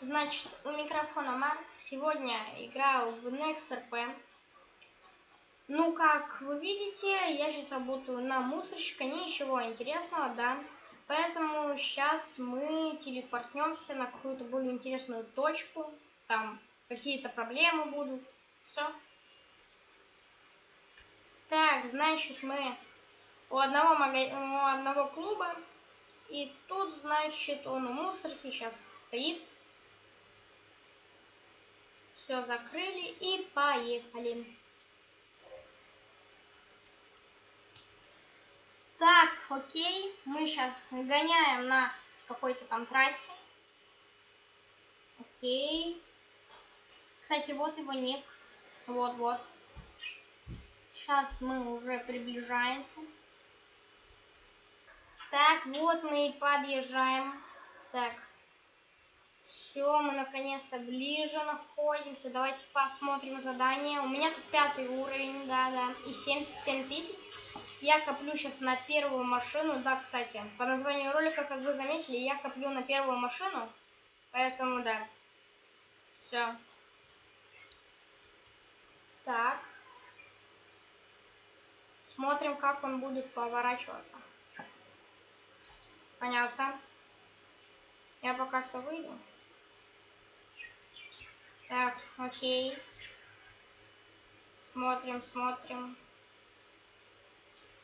Значит, у микрофона Марк. Сегодня играю в NextRP. Ну, как вы видите, я сейчас работаю на мусорщика, ничего интересного, да. Поэтому сейчас мы телепортнемся на какую-то более интересную точку. Там какие-то проблемы будут. Все. Так, значит, мы у одного, мага... у одного клуба. И тут, значит, он у мусорки сейчас стоит. Все закрыли и поехали. Так, окей, мы сейчас гоняем на какой-то там трассе. Окей. Кстати, вот его ник. Вот-вот. Сейчас мы уже приближаемся. Так, вот мы и подъезжаем. Так. Все, мы наконец-то ближе находимся. Давайте посмотрим задание. У меня тут пятый уровень, да-да, и 77 тысяч. Я коплю сейчас на первую машину. Да, кстати, по названию ролика, как вы заметили, я коплю на первую машину. Поэтому, да. Все. Так. Смотрим, как он будет поворачиваться. Понятно. Я пока что выйду. Так, окей. Смотрим, смотрим.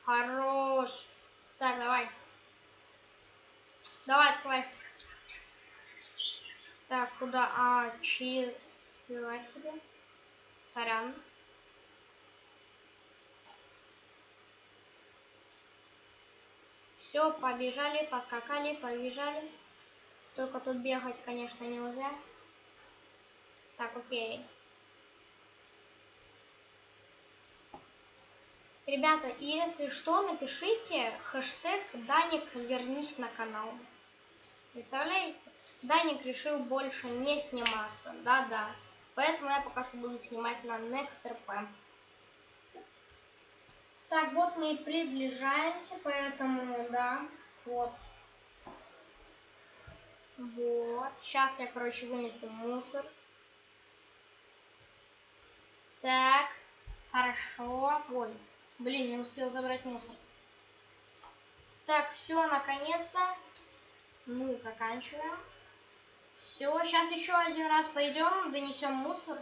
Хорош. Так, давай. Давай, открывай. Так, куда? А, чи... Давай себе. Сорян. Все, побежали, поскакали, побежали. Только тут бегать, конечно, нельзя. Так, окей. Ребята, если что, напишите хэштег Даник вернись на канал. Представляете? Даник решил больше не сниматься. Да-да. Поэтому я пока что буду снимать на NextRP. Так, вот мы и приближаемся, поэтому, да, вот. Вот. Сейчас я, короче, вынесу мусор. Так, хорошо. Ой, блин, не успел забрать мусор. Так, все, наконец-то мы заканчиваем. Все, сейчас еще один раз пойдем, донесем мусор.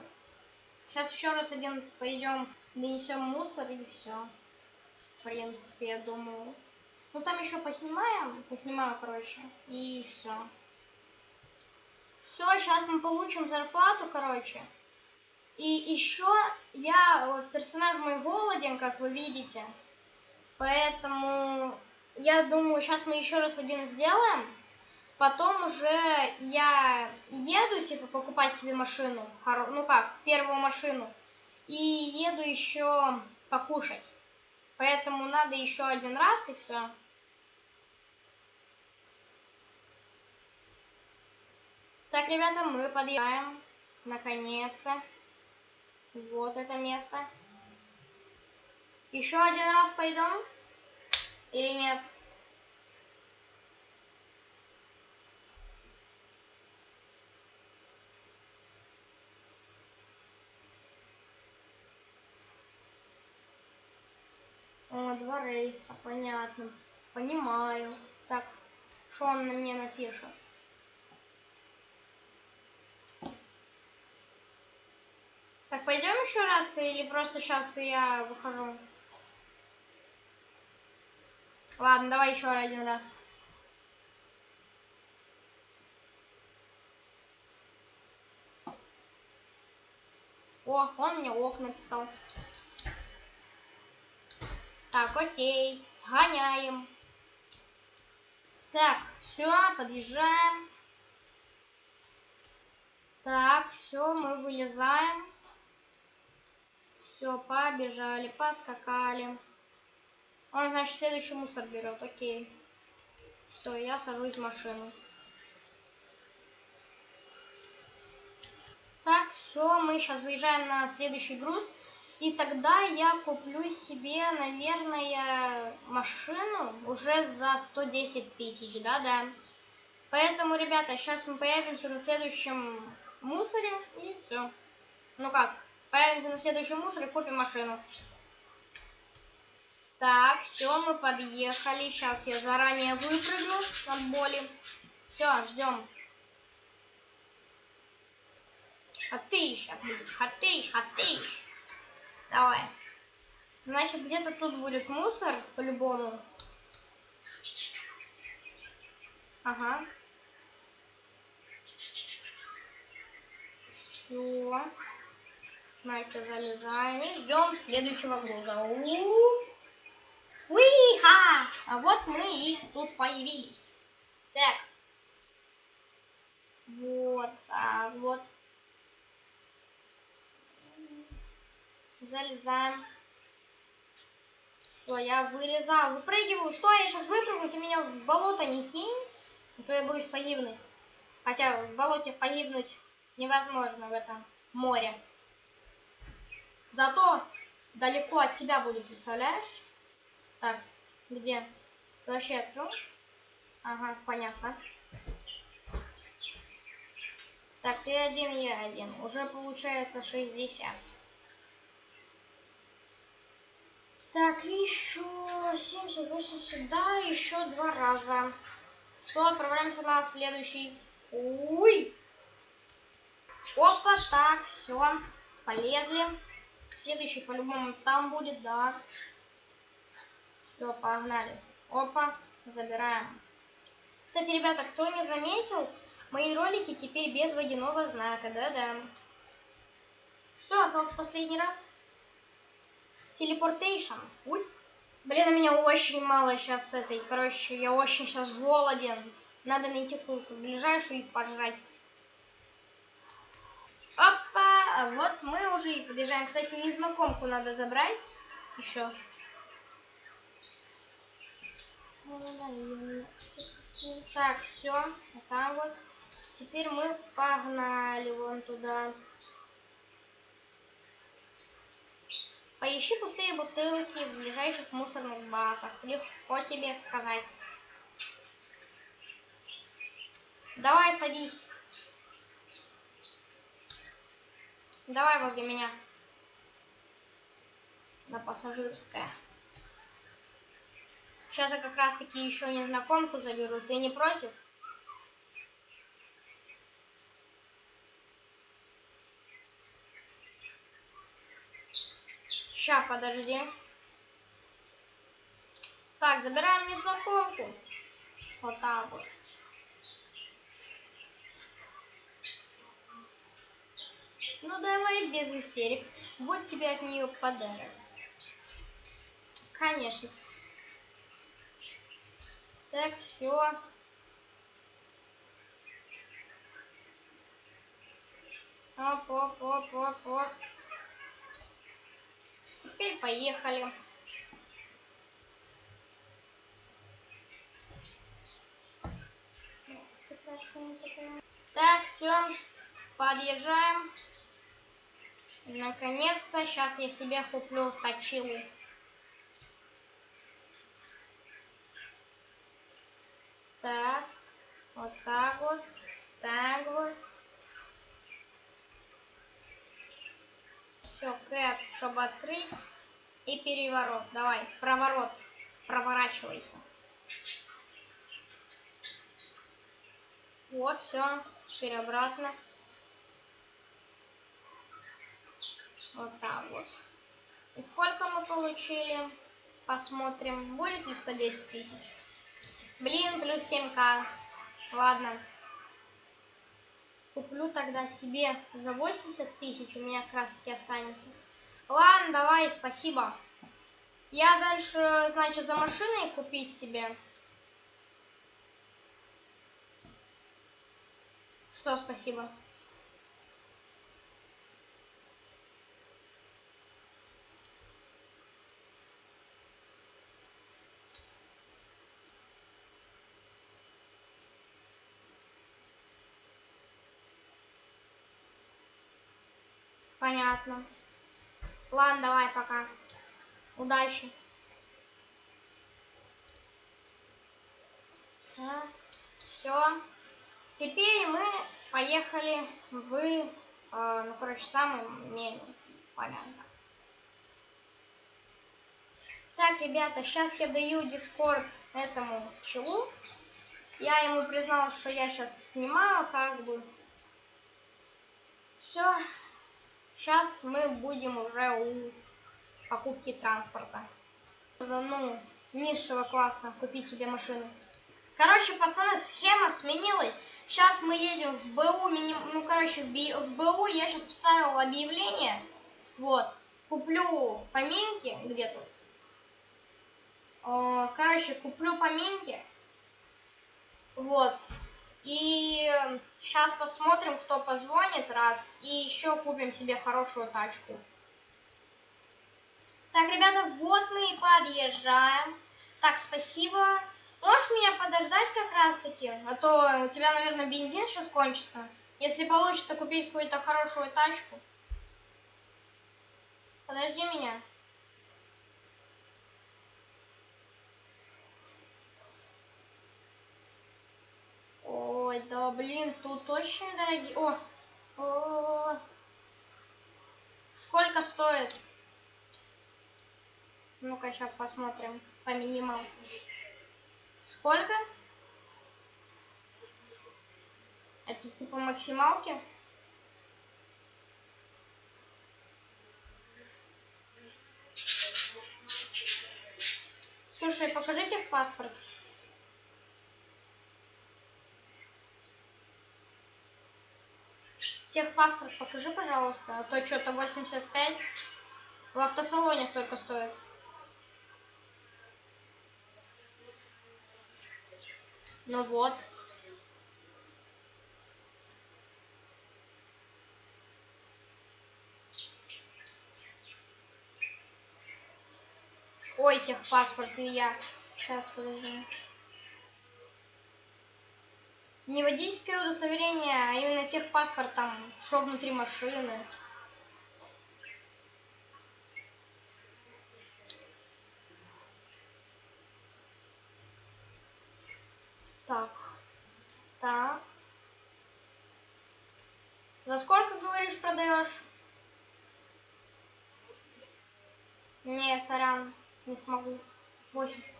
Сейчас еще раз один пойдем, донесем мусор и все. В принципе, я думаю. Ну там еще поснимаем, поснимаю, короче, и все. Все, сейчас мы получим зарплату, короче. И еще я, вот персонаж мой голоден, как вы видите. Поэтому я думаю, сейчас мы еще раз один сделаем. Потом уже я еду, типа, покупать себе машину. Ну как, первую машину. И еду еще покушать. Поэтому надо еще один раз и все. Так, ребята, мы подъезжаем. Наконец-то. Вот это место. Еще один раз пойдем? Или нет? О, два рейса, понятно. Понимаю. Так, что он на мне напишет? Так, пойдем еще раз или просто сейчас я выхожу? Ладно, давай еще один раз. О, он мне ок написал. Так, окей. Гоняем. Так, все, подъезжаем. Так, все, мы вылезаем. Все, побежали, поскакали. Он, значит, следующий мусор берет, окей. Все, я сажусь в машину. Так, все, мы сейчас выезжаем на следующий груз. И тогда я куплю себе, наверное, машину уже за 110 тысяч, да-да. Поэтому, ребята, сейчас мы появимся на следующем мусоре и все. Ну как, появимся на следующем мусоре, купим машину. Так, все, мы подъехали. Сейчас я заранее выпрыгну от боли. Все, ждем. Хатыш, хатыш, хатыш. Давай. Значит, где-то тут будет мусор, по-любому. Ага. Все. Значит, залезаем и ждем следующего груза. -у. Уиха! А вот мы и тут появились. Так. Вот так вот. Залезаем. Все, я вылезаю, выпрыгиваю. Стой, я сейчас выпрыгну, ты меня в болото не кинь. А то я боюсь погибнуть. Хотя в болоте погибнуть невозможно в этом море. Зато далеко от тебя буду, представляешь? Так, где? Ты вообще открыл? Ага, понятно. Так, ты один, я один. Уже получается 60. Так, еще 70, 80, да, еще два раза. Все, отправляемся на следующий. Уй! Опа, так, все, полезли. Следующий по-любому там будет, да. Все, погнали. Опа, забираем. Кстати, ребята, кто не заметил, мои ролики теперь без водяного знака, да-да. Все, остался последний раз. Teleportation. Ой. Блин, у меня очень мало сейчас этой. Короче, я очень сейчас голоден. Надо найти какую-то ближайшую и пожрать. Опа! А вот мы уже и подъезжаем. Кстати, незнакомку надо забрать еще. Так, все. Вот так вот. Теперь мы погнали вон туда. Поищи пустые бутылки в ближайших мусорных баках. Легко тебе сказать. Давай, садись. Давай возле меня. На пассажирское. Сейчас я как раз таки еще незнакомку заберу. Ты не против? Ща, подожди. Так, забираем незнакомку. Вот так вот. Ну давай без истерик. Вот тебе от нее подарок. Конечно. Так, все. Оп, оп, оп, оп, оп. Теперь поехали. Так, все, подъезжаем. Наконец-то, сейчас я себе куплю точилу. Так. Вот так вот. Так вот. Все, кэт, чтобы открыть. И переворот. Давай, проворот. Проворачивайся. Вот, все. Теперь обратно. Вот так вот. И сколько мы получили? Посмотрим. Будет ли 110 тысяч? Блин, плюс 7к. Ладно. Куплю тогда себе за 80 тысяч. У меня как раз таки останется. Ладно, давай, спасибо. Я дальше, значит, за машиной купить себе. Что спасибо? Понятно. Ладно, давай, пока. Удачи. Все. Теперь мы поехали в, э, ну, короче, самый меленький полянка. Так, ребята, сейчас я даю дискорд этому челу. Я ему признал, что я сейчас снимаю, как бы. Все. Сейчас мы будем уже у покупки транспорта. Ну, низшего класса купить себе машину. Короче, пацаны, схема сменилась. Сейчас мы едем в БУ, ну, короче, в БУ я сейчас поставил объявление. Вот. Куплю поминки, где тут? Короче, куплю поминки. Вот. И сейчас посмотрим, кто позвонит, раз. И еще купим себе хорошую тачку. Так, ребята, вот мы и подъезжаем. Так, спасибо. Можешь меня подождать как раз-таки? А то у тебя, наверное, бензин сейчас кончится. Если получится купить какую-то хорошую тачку. Подожди меня. Ой, да блин, тут очень дорогие. О, о, сколько стоит? Ну-ка, сейчас посмотрим по минималке. Сколько? Это типа максималки? Слушай, покажите в паспорт. Техпаспорт покажи, пожалуйста, а то что-то 85 в автосалоне столько стоит. Ну вот. Ой, техпаспорт и я. Сейчас, подожди. Не водительское удостоверение, а именно техпаспорт там, что внутри машины. Так. Так. За сколько, говоришь, продаешь? Не, сорян, не смогу. 8.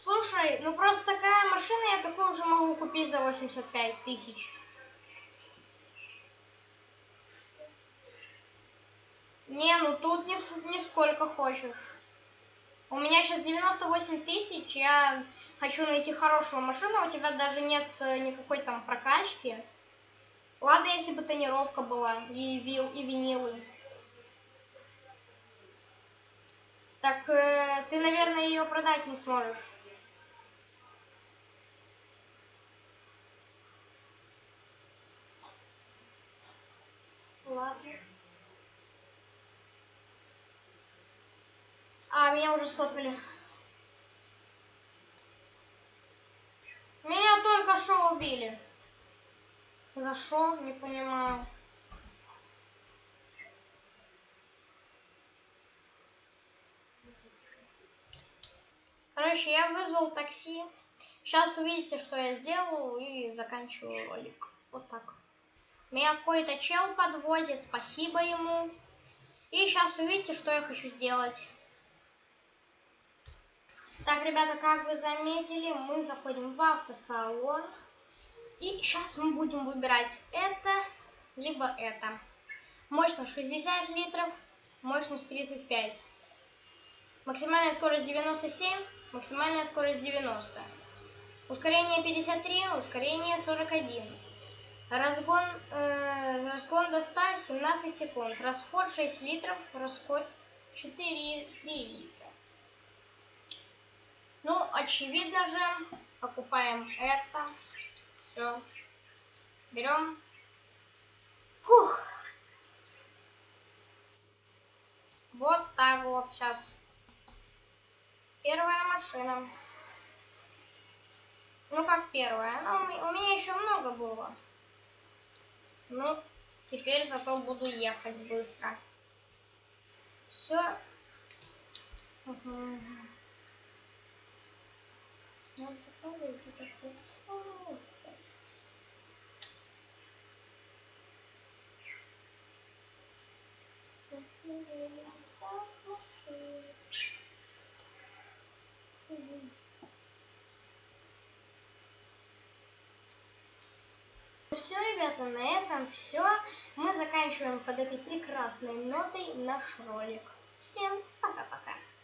Слушай, ну просто такая машина, я такую уже могу купить за 85 тысяч. Не, ну тут не, не сколько хочешь. У меня сейчас 98 тысяч, я хочу найти хорошую машину, у тебя даже нет э, никакой там прокачки. Ладно, если бы тонировка была и, вил, и винилы. Так э, ты, наверное, ее продать не сможешь. Ладно. А, меня уже сфоткали. Меня только что убили. За что? Не понимаю. Короче, я вызвал такси. Сейчас увидите, что я сделаю и заканчиваю ролик. Вот так. Меня какой-то чел подвозит, спасибо ему. И сейчас увидите, что я хочу сделать. Так, ребята, как вы заметили, мы заходим в автосалон. И сейчас мы будем выбирать это, либо это. Мощность 60 литров, мощность 35. Максимальная скорость 97, максимальная скорость 90. Ускорение 53, ускорение 41. Разгон, э, разгон до 100 17 секунд. Расход 6 литров, расход 4 3 литра. Ну, очевидно же, покупаем это. Все. Берем. Фух. Вот так вот сейчас. Первая машина. Ну, как первая. Ну, у меня еще много было. Ну, теперь зато буду ехать быстро. Все. Как-то смысл. Все, ребята, на этом все. Мы заканчиваем под этой прекрасной нотой наш ролик. Всем пока-пока.